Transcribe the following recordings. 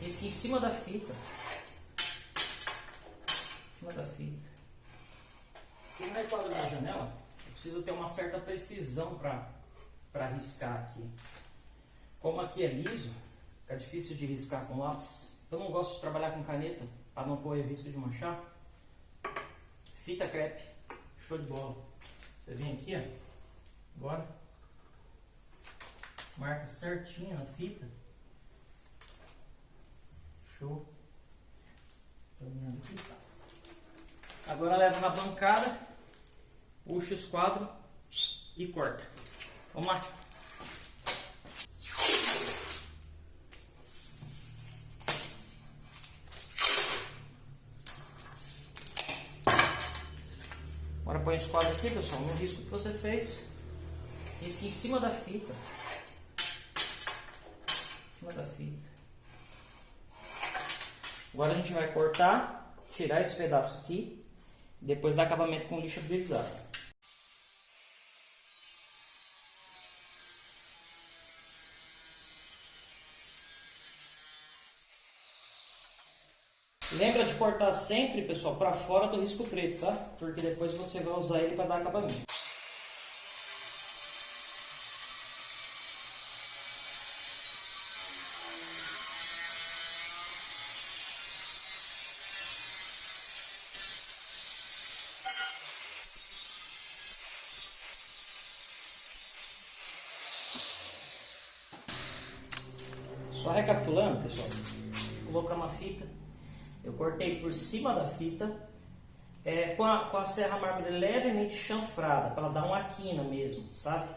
Risca em cima da fita. Em cima da fita. E na enquadro da janela, eu preciso ter uma certa precisão para riscar aqui. Como aqui é liso, fica difícil de riscar com lápis. Eu não gosto de trabalhar com caneta, para não correr risco de manchar. Fita crepe, show de bola. Você vem aqui, ó, agora, marca certinho na fita. Show. aqui, tá. Agora leva na bancada, puxa os quadros e corta. Vamos lá. Agora põe os quadros aqui, pessoal, no risco que você fez. Risco em cima da fita. Em cima da fita. Agora a gente vai cortar, tirar esse pedaço aqui, depois dar acabamento com lixa brilhada. Lembra de cortar sempre, pessoal, para fora do risco preto, tá? Porque depois você vai usar ele para dar acabamento. Só recapitulando, pessoal, vou colocar uma fita. Eu cortei por cima da fita é, com, a, com a serra mármore levemente chanfrada, para dar uma quina mesmo, sabe?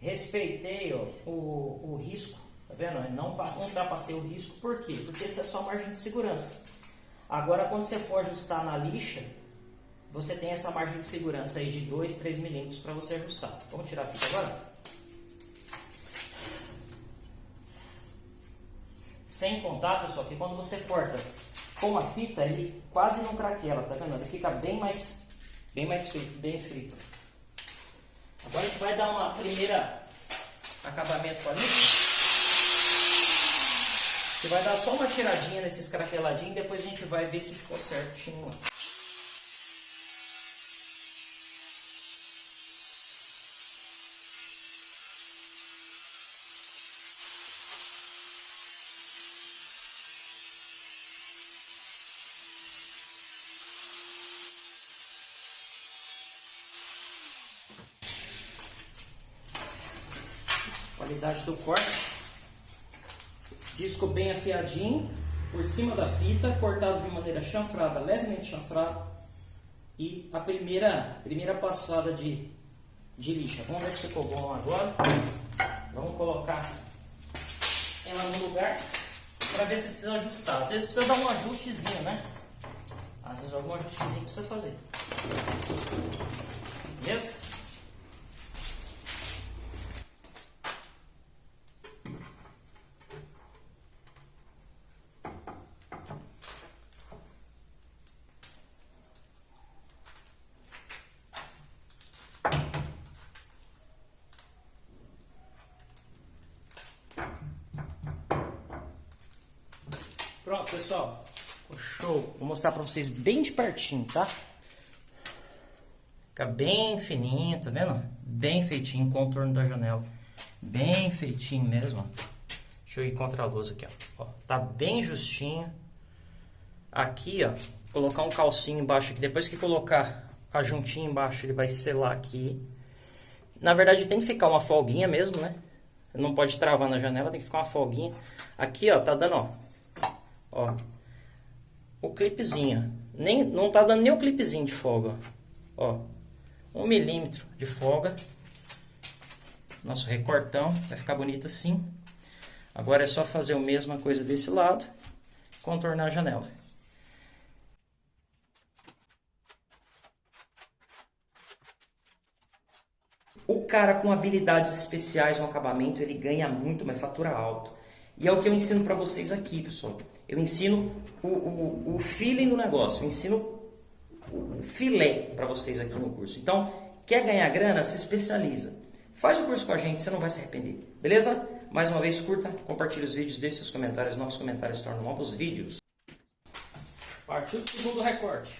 Respeitei ó, o, o risco, tá vendo? Não, não ultrapassei o risco, por quê? Porque essa é só a margem de segurança. Agora, quando você for ajustar na lixa, você tem essa margem de segurança aí de 2, 3 milímetros para você ajustar. Vamos tirar a fita agora? Sem contar, pessoal, que quando você corta com a fita, ele quase não craquela, tá vendo? Ele fica bem mais, bem mais frito, bem frito. Agora a gente vai dar uma primeira acabamento com a lixa. Você vai dar só uma tiradinha nesses craqueladinhos, depois a gente vai ver se ficou certinho. Qualidade do corte. Disco bem afiadinho, por cima da fita, cortado de maneira chanfrada, levemente chanfrado. E a primeira, primeira passada de, de lixa. Vamos ver se ficou bom agora. Vamos colocar ela no lugar para ver se precisa ajustar. Às vezes precisa dar um ajustezinho, né? Às vezes algum ajustezinho precisa fazer. Beleza? Pessoal. Show. Vou mostrar pra vocês bem de pertinho, tá? Fica bem fininho, tá vendo? Bem feitinho, contorno da janela. Bem feitinho mesmo. Deixa eu ir contra a luz aqui, ó. ó tá bem justinho. Aqui, ó, colocar um calcinho embaixo aqui. Depois que colocar a juntinha embaixo, ele vai selar aqui. Na verdade, tem que ficar uma folguinha mesmo, né? Não pode travar na janela, tem que ficar uma folguinha. Aqui, ó, tá dando, ó, Ó. O clipezinho. Nem, não tá dando nem o clipezinho de folga. Ó. Um milímetro de folga. Nosso recortão. Vai ficar bonito assim. Agora é só fazer a mesma coisa desse lado. Contornar a janela. O cara com habilidades especiais no acabamento, ele ganha muito, mas fatura alto. E é o que eu ensino para vocês aqui, pessoal. Eu ensino o, o, o feeling do negócio, eu ensino o filé para vocês aqui no curso. Então, quer ganhar grana? Se especializa. Faz o curso com a gente, você não vai se arrepender. Beleza? Mais uma vez, curta, compartilhe os vídeos, deixe seus comentários. Novos comentários tornam novos vídeos. Partiu o segundo recorte.